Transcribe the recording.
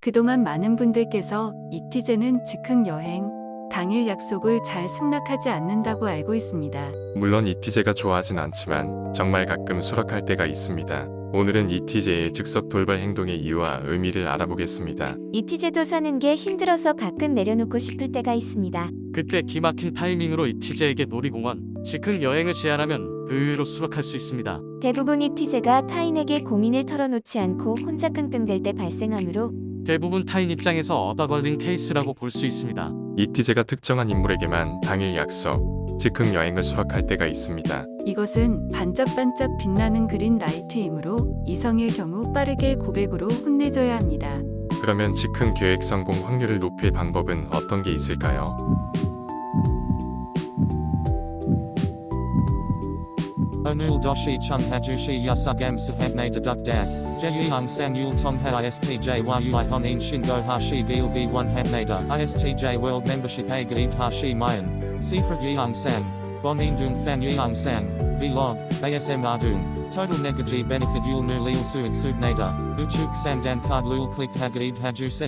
그동안 많은 분들께서 이티제는 즉흥 여행, 당일 약속을 잘 승낙하지 않는다고 알고 있습니다. 물론 이티제가 좋아하진 않지만 정말 가끔 수락할 때가 있습니다. 오늘은 이티제의 즉석 돌발 행동의 이유와 의미를 알아보겠습니다. 이티제도 사는 게 힘들어서 가끔 내려놓고 싶을 때가 있습니다. 그때 기막힌 타이밍으로 이티제에게 놀이공원, 즉흥 여행을 제안하면 의외로 수락할 수 있습니다. 대부분 이티제가 타인에게 고민을 털어놓지 않고 혼자 끙끙댈 때 발생하므로 대부분 타인 입장에서 얻어 걸린 케이스라고 볼 수 있습니다. 이티제가 특정한 인물에게만 당일 약속, 즉흥 여행을 수락할 때가 있습니다. 이것은 반짝반짝 빛나는 그린 라이트이므로 이성일 경우 빠르게 고백으로 혼내줘야 합니다. 그러면 즉흥 계획 성공 확률을 높일 방법은 어떤 게 있을까요? Yasugam sahabne deduk dak. Jeyung san yul tong ha istj yu honin shingo hashi gilgi one habnada. Istj world membership a gaib hashi mayan. Secret yeung san. Bonin dung fan yeung san. Vlog. ASM ardung. Total negaji benefit yul nu lil suit subnada. Uchuk sandan card lul click hagaib haju se.